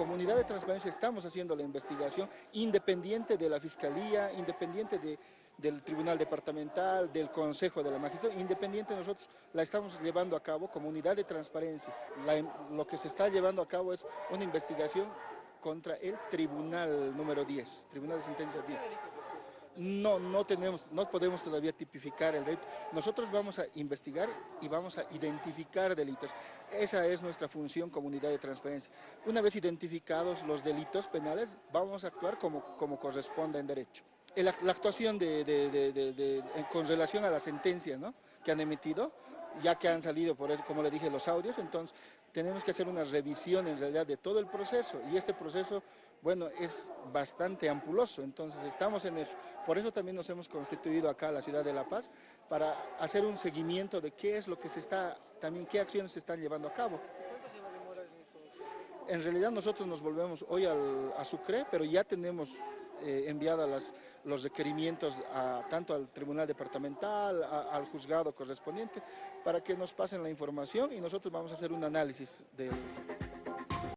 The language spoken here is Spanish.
comunidad de transparencia estamos haciendo la investigación independiente de la Fiscalía, independiente de, del Tribunal Departamental, del Consejo de la Magistratura, independiente nosotros la estamos llevando a cabo como unidad de transparencia. lo que se está llevando a cabo es una investigación contra el Tribunal número 10, Tribunal de Sentencia 10. No, no tenemos, no podemos todavía tipificar el delito. Nosotros vamos a investigar y vamos a identificar delitos. Esa es nuestra función comunidad de transparencia. Una vez identificados los delitos penales, vamos a actuar como, como corresponde en derecho. La, actuación de, con relación a la sentencia ¿no? que han emitido, ya que han salido, por eso, como le dije, los audios, entonces tenemos que hacer una revisión en realidad de todo el proceso y este proceso, bueno, es bastante ampuloso, entonces estamos en eso. Por eso también nos hemos constituido acá la ciudad de La Paz para hacer un seguimiento de qué es lo que se está, también qué acciones se están llevando a cabo. En realidad nosotros nos volvemos hoy al, a Sucre, pero ya tenemos eh, los requerimientos a, tanto al Tribunal Departamental, al juzgado correspondiente, para que nos pasen la información y nosotros vamos a hacer un análisis del...